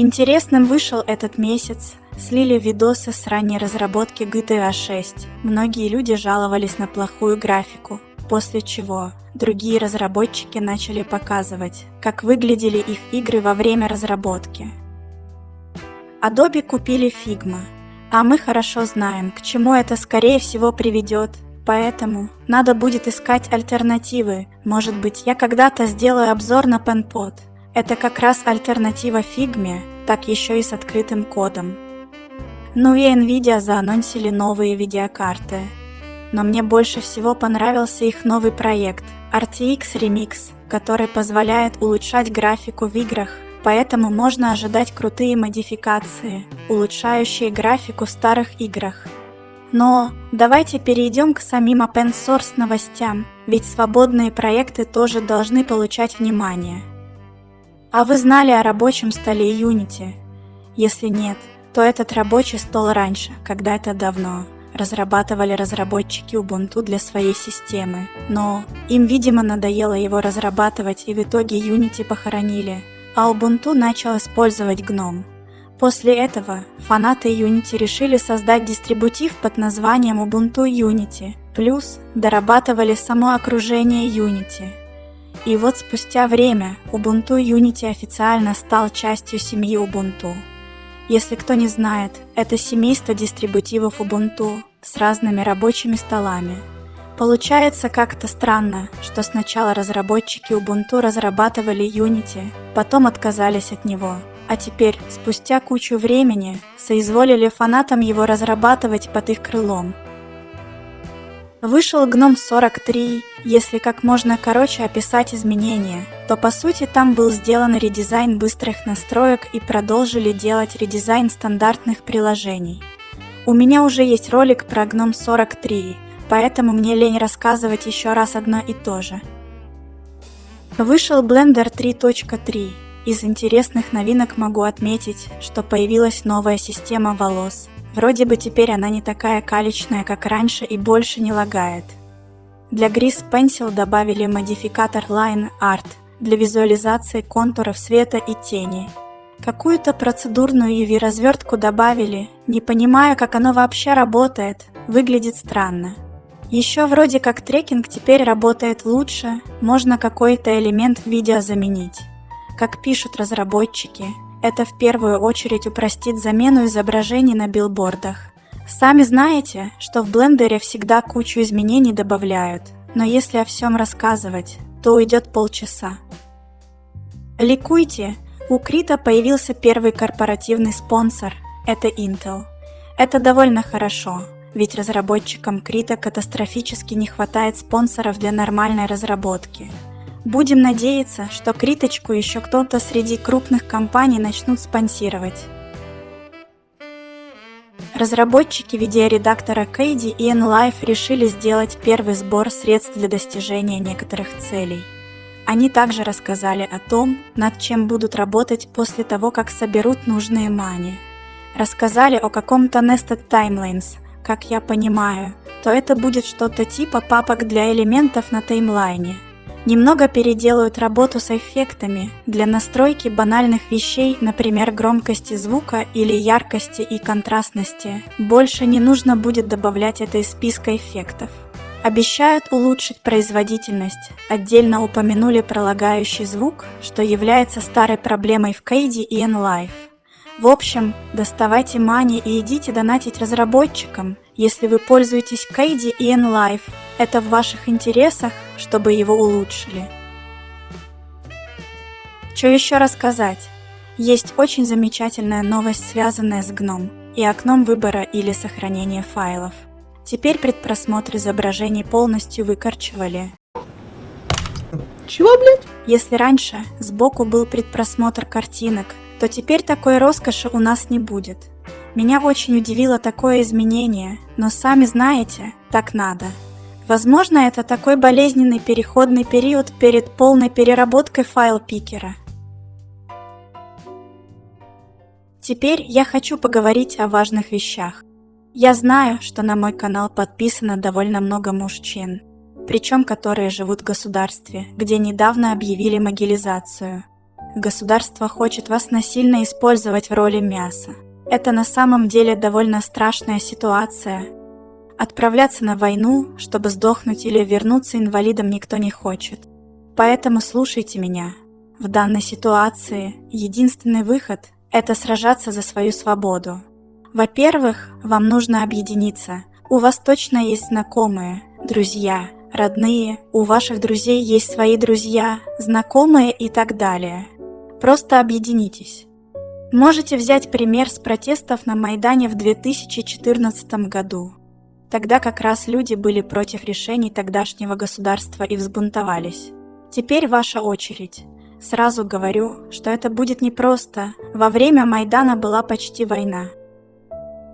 Интересным вышел этот месяц, слили видосы с ранней разработки GTA 6. Многие люди жаловались на плохую графику, после чего другие разработчики начали показывать, как выглядели их игры во время разработки. Adobe купили Figma, а мы хорошо знаем, к чему это скорее всего приведет, поэтому надо будет искать альтернативы. Может быть, я когда-то сделаю обзор на PenPod. Это как раз альтернатива Figma, так еще и с открытым кодом. Ну и Nvidia заанонсили новые видеокарты. Но мне больше всего понравился их новый проект RTX Remix, который позволяет улучшать графику в играх поэтому можно ожидать крутые модификации, улучшающие графику в старых играх. Но давайте перейдем к самим open source новостям, ведь свободные проекты тоже должны получать внимание. А вы знали о рабочем столе Unity? Если нет, то этот рабочий стол раньше, когда-то давно, разрабатывали разработчики Ubuntu для своей системы, но им, видимо, надоело его разрабатывать и в итоге Unity похоронили – а Ubuntu начал использовать GNOME. После этого фанаты Unity решили создать дистрибутив под названием Ubuntu Unity, плюс дорабатывали само окружение Unity. И вот спустя время Ubuntu Unity официально стал частью семьи Ubuntu. Если кто не знает, это семейство дистрибутивов Ubuntu с разными рабочими столами, Получается как-то странно, что сначала разработчики Ubuntu разрабатывали Unity, потом отказались от него, а теперь, спустя кучу времени, соизволили фанатам его разрабатывать под их крылом. Вышел GNOME 43, если как можно короче описать изменения, то по сути там был сделан редизайн быстрых настроек и продолжили делать редизайн стандартных приложений. У меня уже есть ролик про GNOME 43, поэтому мне лень рассказывать еще раз одно и то же. Вышел Blender 3.3. Из интересных новинок могу отметить, что появилась новая система волос. Вроде бы теперь она не такая калечная, как раньше и больше не лагает. Для Grease Pencil добавили модификатор Line Art для визуализации контуров света и тени. Какую-то процедурную UV-развертку добавили, не понимая, как оно вообще работает, выглядит странно. Еще вроде как трекинг теперь работает лучше, можно какой-то элемент в видео заменить. Как пишут разработчики, это в первую очередь упростит замену изображений на билбордах. Сами знаете, что в блендере всегда кучу изменений добавляют, но если о всем рассказывать, то уйдет полчаса. Ликуйте, у Крита появился первый корпоративный спонсор – это Intel. Это довольно хорошо, ведь разработчикам Крита катастрофически не хватает спонсоров для нормальной разработки. Будем надеяться, что Криточку еще кто-то среди крупных компаний начнут спонсировать. Разработчики видеоредактора Кейди и Enlife решили сделать первый сбор средств для достижения некоторых целей. Они также рассказали о том, над чем будут работать после того, как соберут нужные мани. Рассказали о каком-то Nested Timelines – как я понимаю, то это будет что-то типа папок для элементов на таймлайне. Немного переделают работу с эффектами для настройки банальных вещей, например, громкости звука или яркости и контрастности. Больше не нужно будет добавлять это из списка эффектов. Обещают улучшить производительность. Отдельно упомянули пролагающий звук, что является старой проблемой в Кейде и Enlife. В общем, доставайте мани и идите донатить разработчикам, если вы пользуетесь Кейди и Enlife. Это в ваших интересах, чтобы его улучшили. Что еще рассказать? Есть очень замечательная новость, связанная с GNOME и окном выбора или сохранения файлов. Теперь предпросмотр изображений полностью выкорчевали. Чего, блядь? Если раньше сбоку был предпросмотр картинок, то теперь такой роскоши у нас не будет. Меня очень удивило такое изменение, но сами знаете, так надо. Возможно, это такой болезненный переходный период перед полной переработкой файл-пикера. Теперь я хочу поговорить о важных вещах. Я знаю, что на мой канал подписано довольно много мужчин, причем которые живут в государстве, где недавно объявили могилизацию – Государство хочет вас насильно использовать в роли мяса. Это на самом деле довольно страшная ситуация. Отправляться на войну, чтобы сдохнуть или вернуться инвалидом никто не хочет. Поэтому слушайте меня. В данной ситуации единственный выход – это сражаться за свою свободу. Во-первых, вам нужно объединиться. У вас точно есть знакомые, друзья, родные, у ваших друзей есть свои друзья, знакомые и так далее. Просто объединитесь. Можете взять пример с протестов на Майдане в 2014 году. Тогда как раз люди были против решений тогдашнего государства и взбунтовались. Теперь ваша очередь. Сразу говорю, что это будет непросто. Во время Майдана была почти война.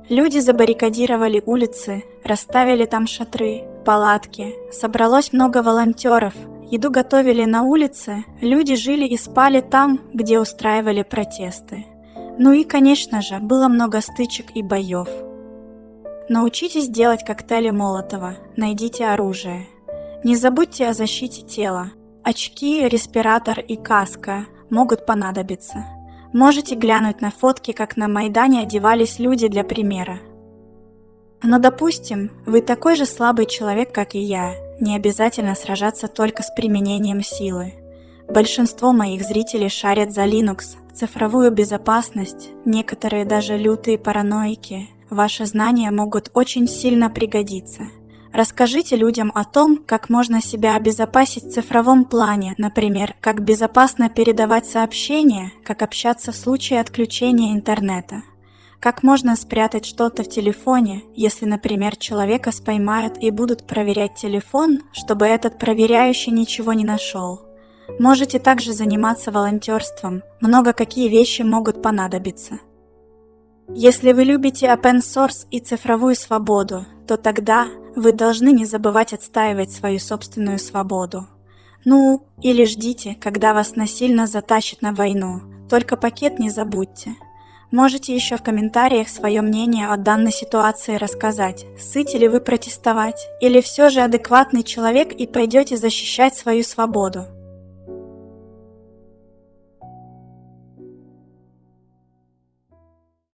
Люди забаррикадировали улицы, расставили там шатры, палатки. Собралось много волонтеров. Еду готовили на улице, люди жили и спали там, где устраивали протесты. Ну и, конечно же, было много стычек и боев. Научитесь делать коктейли Молотова, найдите оружие. Не забудьте о защите тела. Очки, респиратор и каска могут понадобиться. Можете глянуть на фотки, как на Майдане одевались люди для примера. Но допустим, вы такой же слабый человек, как и я, не обязательно сражаться только с применением силы. Большинство моих зрителей шарят за Linux, цифровую безопасность, некоторые даже лютые параноики. Ваши знания могут очень сильно пригодиться. Расскажите людям о том, как можно себя обезопасить в цифровом плане, например, как безопасно передавать сообщения, как общаться в случае отключения интернета. Как можно спрятать что-то в телефоне, если, например, человека споймают и будут проверять телефон, чтобы этот проверяющий ничего не нашел? Можете также заниматься волонтерством, много какие вещи могут понадобиться. Если вы любите open source и цифровую свободу, то тогда вы должны не забывать отстаивать свою собственную свободу. Ну, или ждите, когда вас насильно затащат на войну, только пакет не забудьте. Можете еще в комментариях свое мнение о данной ситуации рассказать, сыте ли вы протестовать, или все же адекватный человек и пойдете защищать свою свободу.